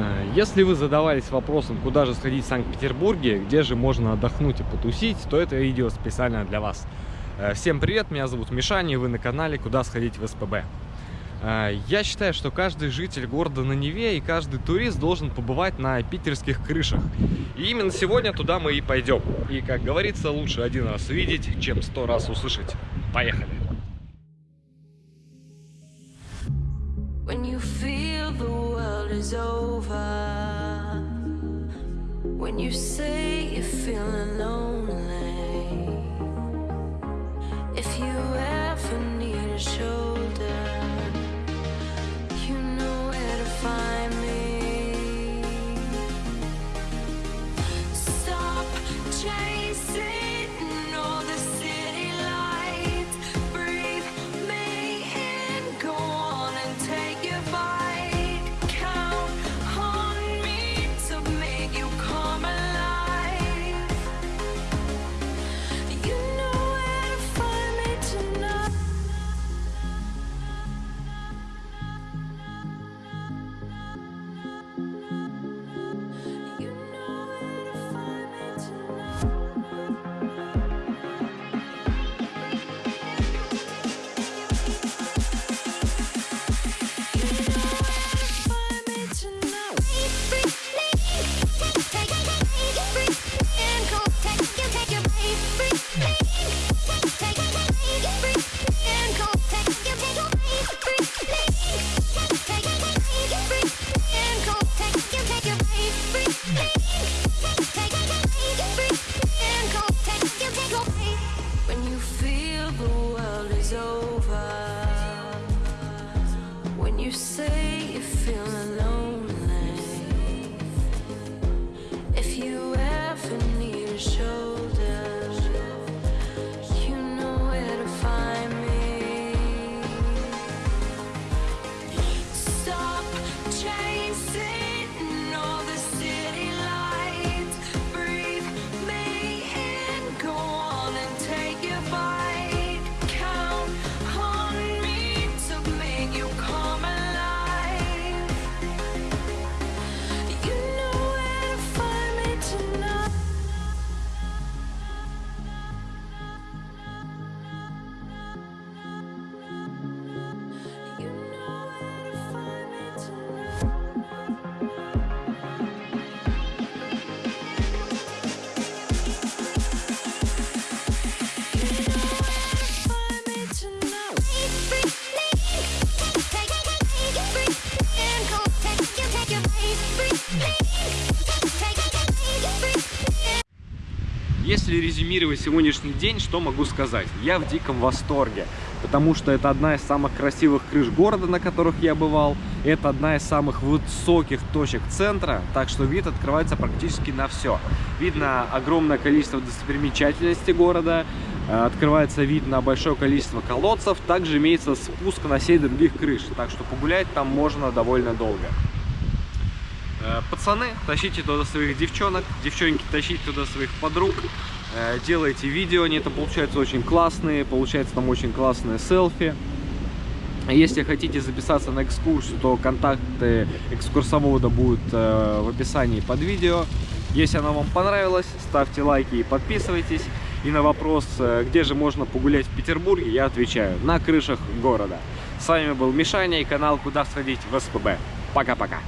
Э, если вы задавались вопросом, куда же сходить в Санкт-Петербурге, где же можно отдохнуть и потусить, то это видео специально для вас. Э, всем привет, меня зовут Мишаня, и вы на канале «Куда сходить в СПБ». Э, я считаю, что каждый житель города на Неве и каждый турист должен побывать на питерских крышах. И именно сегодня туда мы и пойдем. И, как говорится, лучше один раз увидеть, чем сто раз услышать. Поехали! Is over. When you say you're feeling lonely If you over. When you say you're feeling lonely If you ever need a shoulder You know where to find me. Stop chasing Если резюмировать сегодняшний день, что могу сказать? Я в диком восторге, потому что это одна из самых красивых крыш города, на которых я бывал. Это одна из самых высоких точек центра, так что вид открывается практически на все. Видно огромное количество достопримечательностей города, э, открывается вид на большое количество колодцев, также имеется спуск на 7 других крыш, так что погулять там можно довольно долго. Э, пацаны, тащите туда своих девчонок, девчонки, тащите туда своих подруг, э, делайте видео, они это получаются очень классные, получается там очень классные селфи. Если хотите записаться на экскурсию, то контакты экскурсовода будут э, в описании под видео. Если оно вам понравилось, ставьте лайки и подписывайтесь. И на вопрос, где же можно погулять в Петербурге, я отвечаю, на крышах города. С вами был Мишаня и канал «Куда сходить в СПБ». Пока-пока.